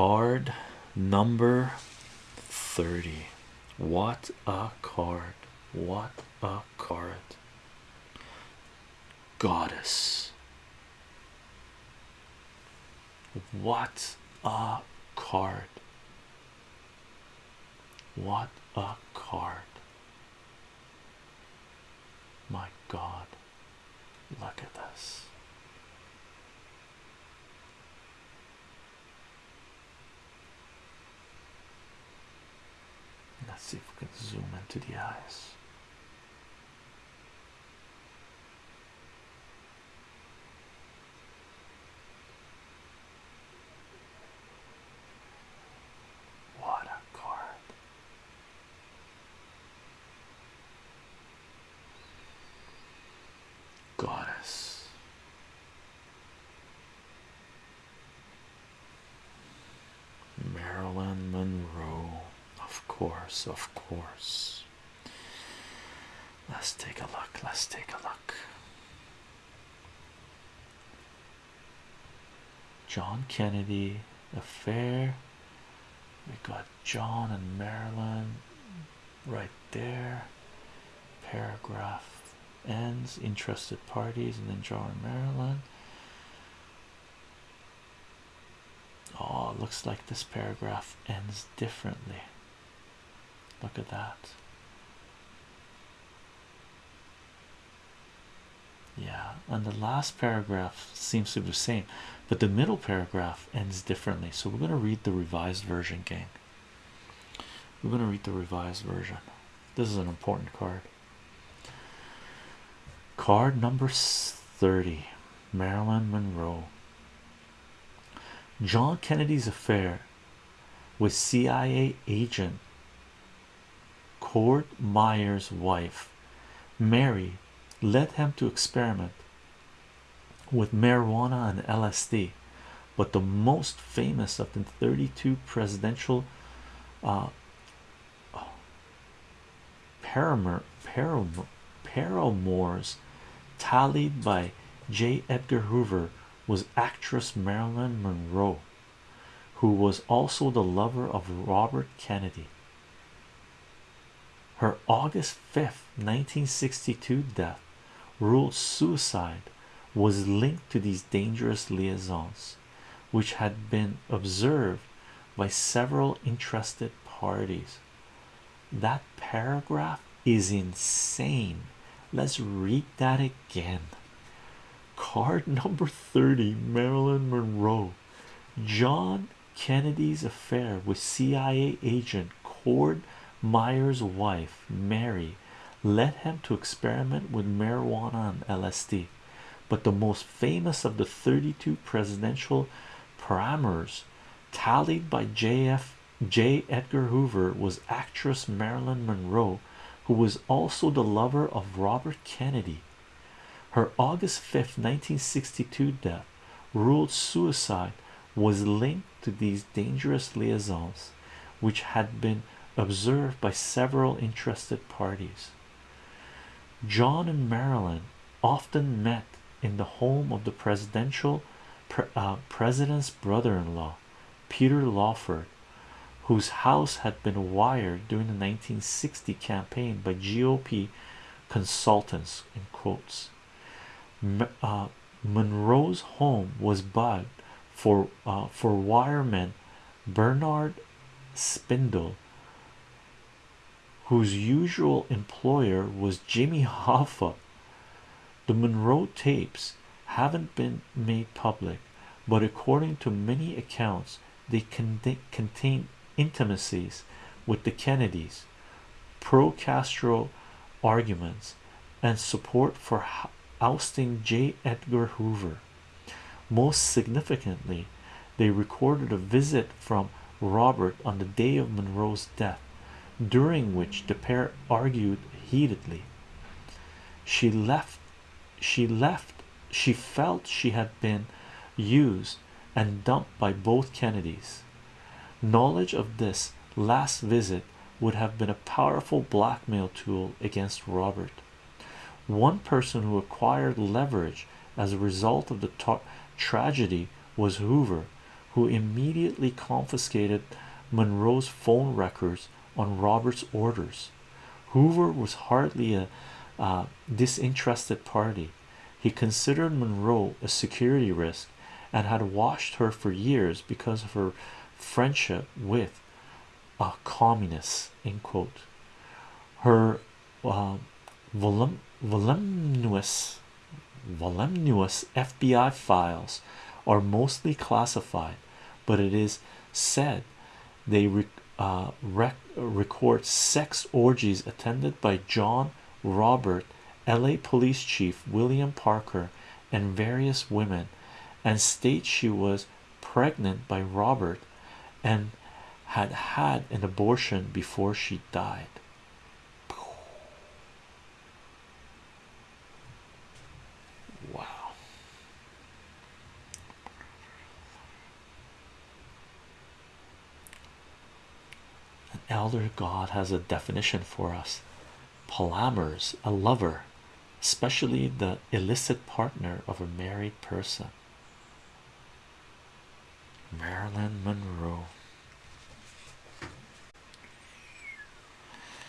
Card number 30. What a card! What a card! Goddess. What a card! What a card! My God, look at this. Let's see if we can zoom into the eyes. What a card. Goddess. Marilyn Monroe, of course, of course. Let's take a look. Let's take a look. John Kennedy affair. We got John and Marilyn right there. Paragraph ends. Interested parties, and then John and Marilyn. Oh, looks like this paragraph ends differently. Look at that. Yeah, and the last paragraph seems to be the same, but the middle paragraph ends differently. So we're going to read the revised version, gang. We're going to read the revised version. This is an important card. Card number 30 Marilyn Monroe. John Kennedy's affair with CIA agent Cord Meyer's wife, Mary, led him to experiment with marijuana and LSD. But the most famous of the 32 presidential uh, paramour, paramour, paramours tallied by J. Edgar Hoover was actress Marilyn Monroe, who was also the lover of Robert Kennedy. Her August 5th, 1962 death, ruled suicide, was linked to these dangerous liaisons, which had been observed by several interested parties. That paragraph is insane. Let's read that again. Card number 30 Marilyn Monroe. John Kennedy's affair with CIA agent Cord Meyer's wife, Mary, led him to experiment with marijuana and LSD. But the most famous of the 32 presidential parameters tallied by JF J. Edgar Hoover was actress Marilyn Monroe, who was also the lover of Robert Kennedy. Her August 5th, 1962 death ruled suicide was linked to these dangerous liaisons, which had been observed by several interested parties. John and Marilyn often met in the home of the presidential pre uh, president's brother-in-law, Peter Lawford, whose house had been wired during the 1960 campaign by GOP consultants in quotes. Uh, Monroe's home was bugged for uh, for wireman Bernard Spindel, whose usual employer was Jimmy Hoffa. The Monroe tapes haven't been made public, but according to many accounts, they contain intimacies with the Kennedys, pro Castro arguments, and support for ousting J. Edgar Hoover. Most significantly, they recorded a visit from Robert on the day of Monroe's death, during which the pair argued heatedly. She left, she left, she felt she had been used and dumped by both Kennedys. Knowledge of this last visit would have been a powerful blackmail tool against Robert. One person who acquired leverage as a result of the tragedy was Hoover, who immediately confiscated Monroe's phone records on Robert's orders. Hoover was hardly a disinterested party. He considered Monroe a security risk and had watched her for years because of her friendship with a communist. In quote, her uh, voluminous, voluminous FBI files are mostly classified, but it is said they uh, record sex orgies attended by John Robert, LA Police Chief William Parker, and various women, and states she was pregnant by Robert and had had an abortion before she died. Elder god has a definition for us. Palamers, a lover, especially the illicit partner of a married person. Marilyn Monroe.